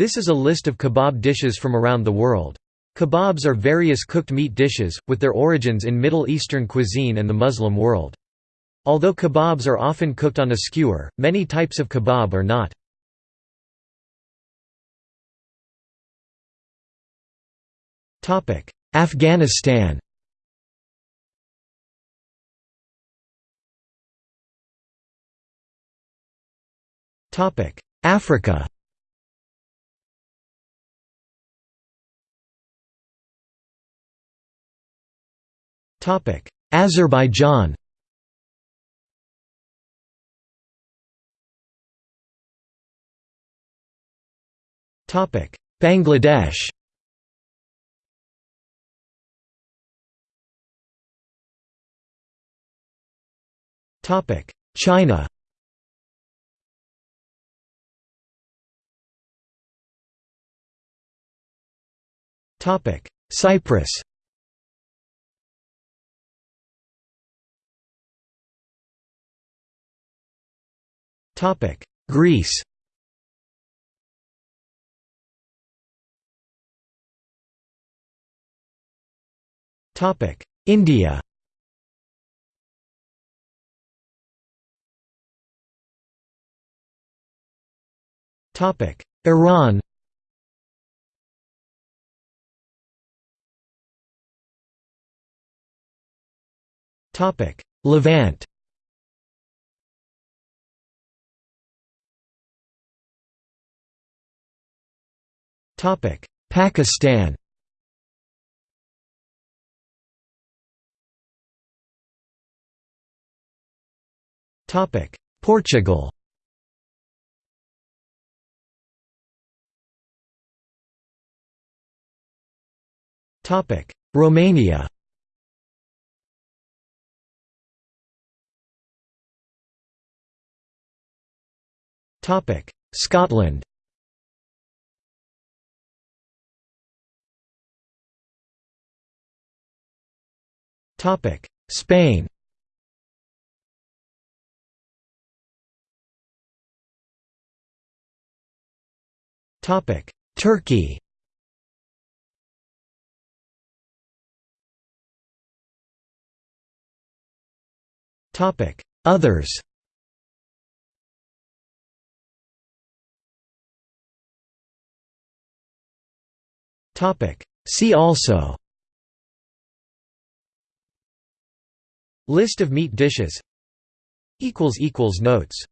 This is a list of kebab dishes from around the world. Kebabs are various cooked meat dishes, with their origins in Middle Eastern cuisine and the Muslim world. Although kebabs are often cooked on a skewer, many types of kebab are not. Afghanistan Africa Azerbaijan. Topic. Bangladesh. Topic. China. Topic. Cyprus Greece. India. Iran. Topic Levant Pakistan. Topic: Portugal. Topic: Romania. Topic: Scotland Spain. Topic: Turkey. Topic: Others. Topic: See also List of meat dishes. Notes